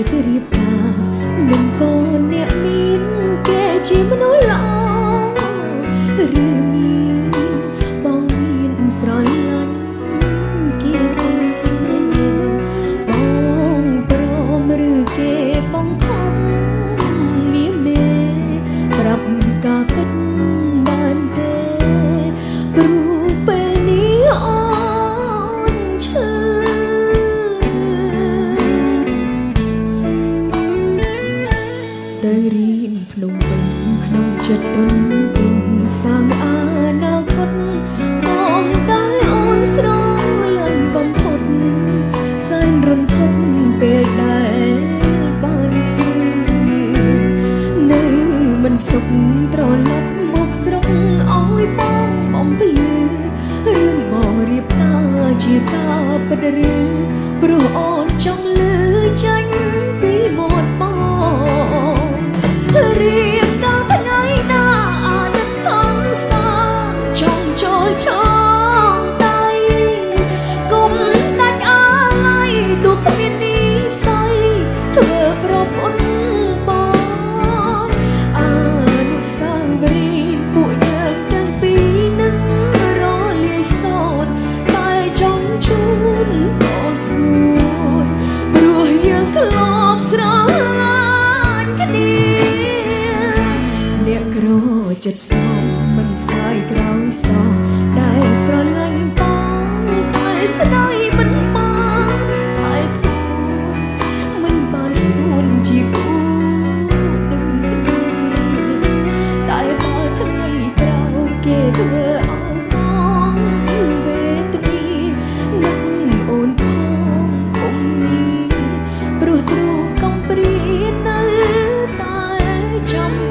ចិត្តរៀបការនឹងកូនអ្នកមានគេជាមនុស្សល្អឬ ចិត្តស្ងប់មិនស្ដាយក្រោយសោះដែលស្រលាញ់បងតែស្ដាយមិនបានតែទូមិនបានស្ទួនជាគូនឹងគ្នាតែបើថ្ងៃក្រោយគេធ្វើអស់បងវេទនីនឹងអូនផងគុំនេះព្រោះទ្រូងកំព្រានៅតែចាំ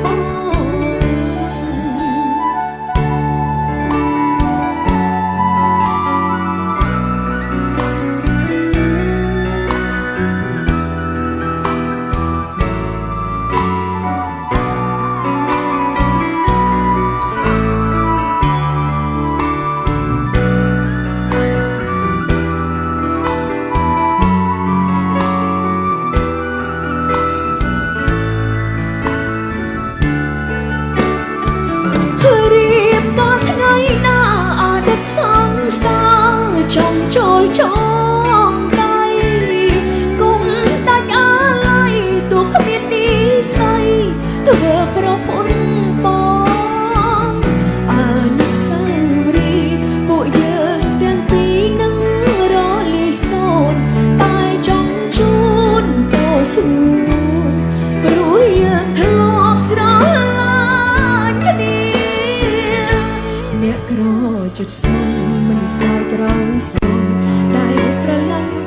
ក្រចិត្តស្ងមិនស្ដាយក្រោយស្ងដែលស្រឡាញ់